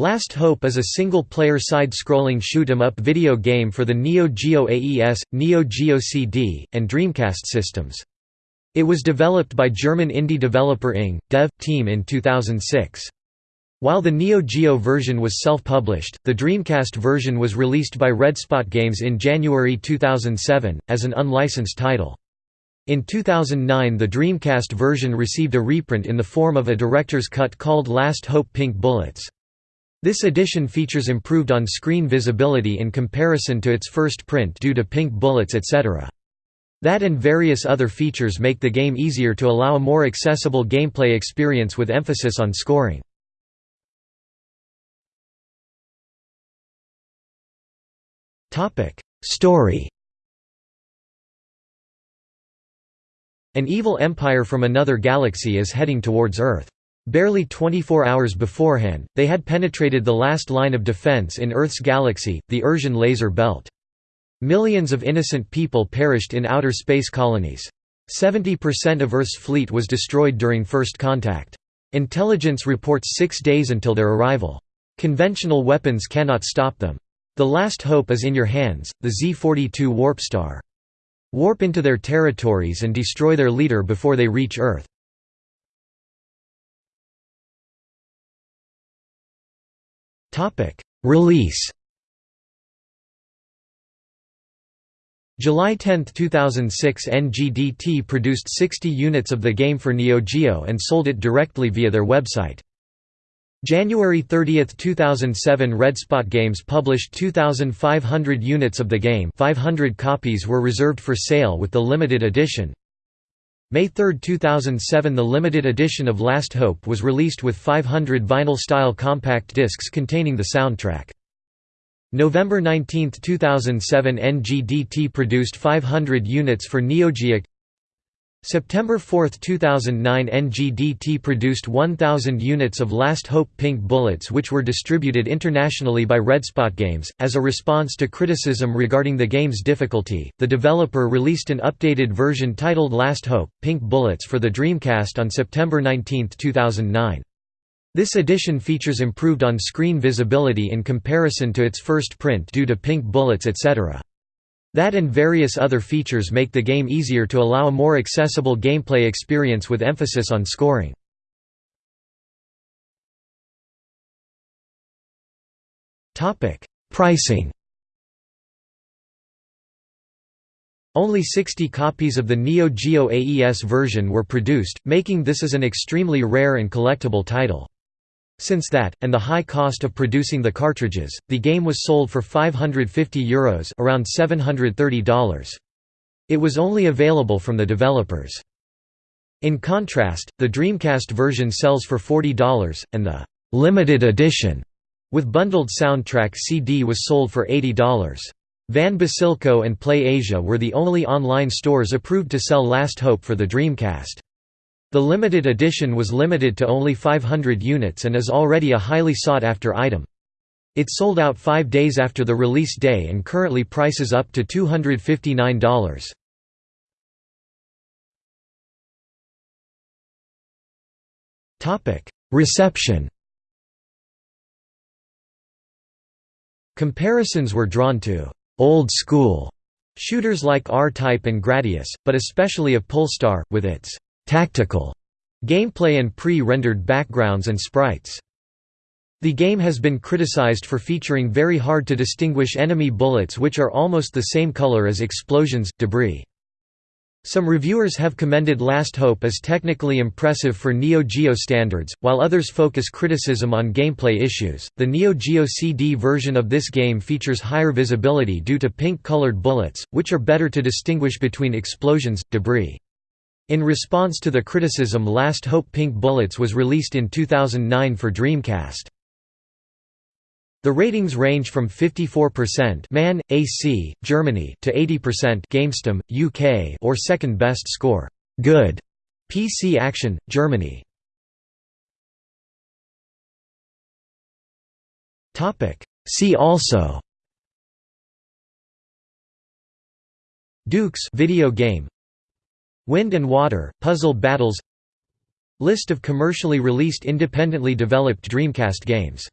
Last Hope is a single-player side-scrolling shoot-'em-up video game for the Neo Geo AES, Neo Geo CD, and Dreamcast systems. It was developed by German indie developer Ing. Dev. Team in 2006. While the Neo Geo version was self-published, the Dreamcast version was released by Redspot Games in January 2007, as an unlicensed title. In 2009 the Dreamcast version received a reprint in the form of a director's cut called Last Hope Pink Bullets. This edition features improved on-screen visibility in comparison to its first print due to pink bullets etc. That and various other features make the game easier to allow a more accessible gameplay experience with emphasis on scoring. Story An evil empire from another galaxy is heading towards Earth. Barely 24 hours beforehand, they had penetrated the last line of defense in Earth's galaxy, the Ursian Laser Belt. Millions of innocent people perished in outer space colonies. 70% of Earth's fleet was destroyed during first contact. Intelligence reports six days until their arrival. Conventional weapons cannot stop them. The last hope is in your hands, the Z-42 Warp Star. Warp into their territories and destroy their leader before they reach Earth. Release July 10, 2006 NGDT produced 60 units of the game for Neo Geo and sold it directly via their website. January 30, 2007 Redspot Games published 2,500 units of the game. 500 copies were reserved for sale with the limited edition, May 3, 2007 The limited edition of Last Hope was released with 500 vinyl-style compact discs containing the soundtrack. November 19, 2007 NGDT produced 500 units for Neo Geo September 4, 2009 NGDT produced 1,000 units of Last Hope Pink Bullets which were distributed internationally by Redspot Games. As a response to criticism regarding the game's difficulty, the developer released an updated version titled Last Hope Pink Bullets for the Dreamcast on September 19, 2009. This edition features improved on-screen visibility in comparison to its first print due to pink bullets etc. That and various other features make the game easier to allow a more accessible gameplay experience with emphasis on scoring. Pricing Only 60 copies of the Neo Geo AES version were produced, making this as an extremely rare and collectible title. Since that, and the high cost of producing the cartridges, the game was sold for €550 Euros around $730. It was only available from the developers. In contrast, the Dreamcast version sells for $40, and the «limited edition» with bundled soundtrack CD was sold for $80. Van Basilco and Play Asia were the only online stores approved to sell Last Hope for the Dreamcast. The limited edition was limited to only 500 units and is already a highly sought-after item. It sold out five days after the release day and currently prices up to $259. Reception Comparisons were drawn to «old school» shooters like R-Type and Gradius, but especially of Pulstar, with its tactical gameplay and pre-rendered backgrounds and sprites. The game has been criticized for featuring very hard to distinguish enemy bullets which are almost the same color as explosions, debris. Some reviewers have commended Last Hope as technically impressive for Neo Geo standards, while others focus criticism on gameplay issues. The Neo Geo CD version of this game features higher visibility due to pink colored bullets, which are better to distinguish between explosions, debris. In response to the criticism Last Hope Pink Bullets was released in 2009 for Dreamcast. The ratings range from 54% MAN!AC, Germany to 80% GameStum, UK or second best score, Good, PC Action, Germany. Topic See also Dukes video game Wind and Water, Puzzle Battles. List of commercially released independently developed Dreamcast games